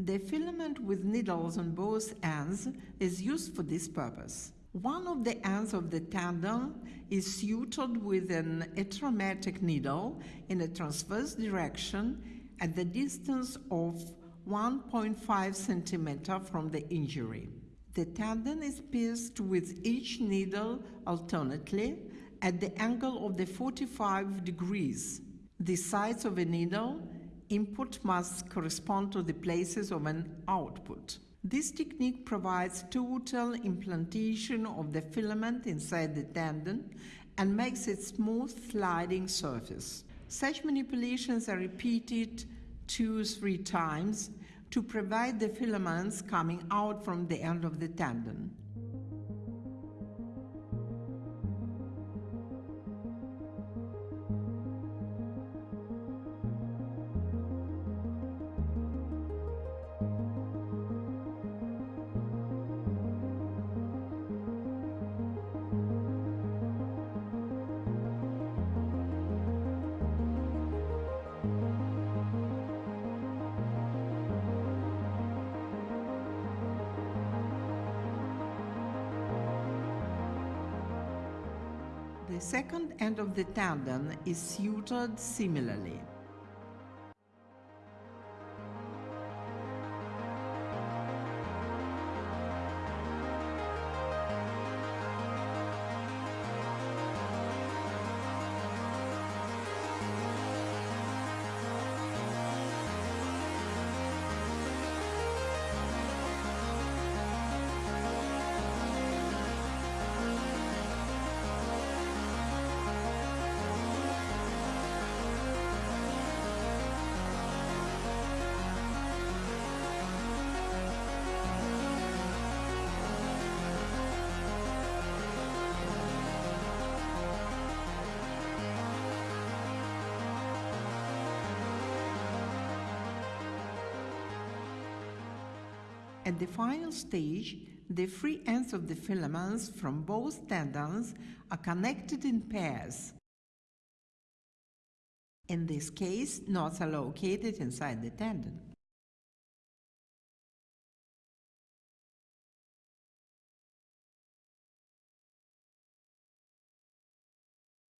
The filament with needles on both ends is used for this purpose. One of the ends of the tendon is sutured with an atraumatic needle in a transverse direction at the distance of 1.5 centimeter from the injury. The tendon is pierced with each needle alternately at the angle of the 45 degrees. The sides of a needle input must correspond to the places of an output. This technique provides total implantation of the filament inside the tendon and makes it smooth sliding surface. Such manipulations are repeated two three times to prevent the filaments coming out from the end of the tendon. The second end of the tendon is sutured similarly. At the final stage, the free ends of the filaments from both tendons are connected in pairs. In this case, knots are located inside the tendon.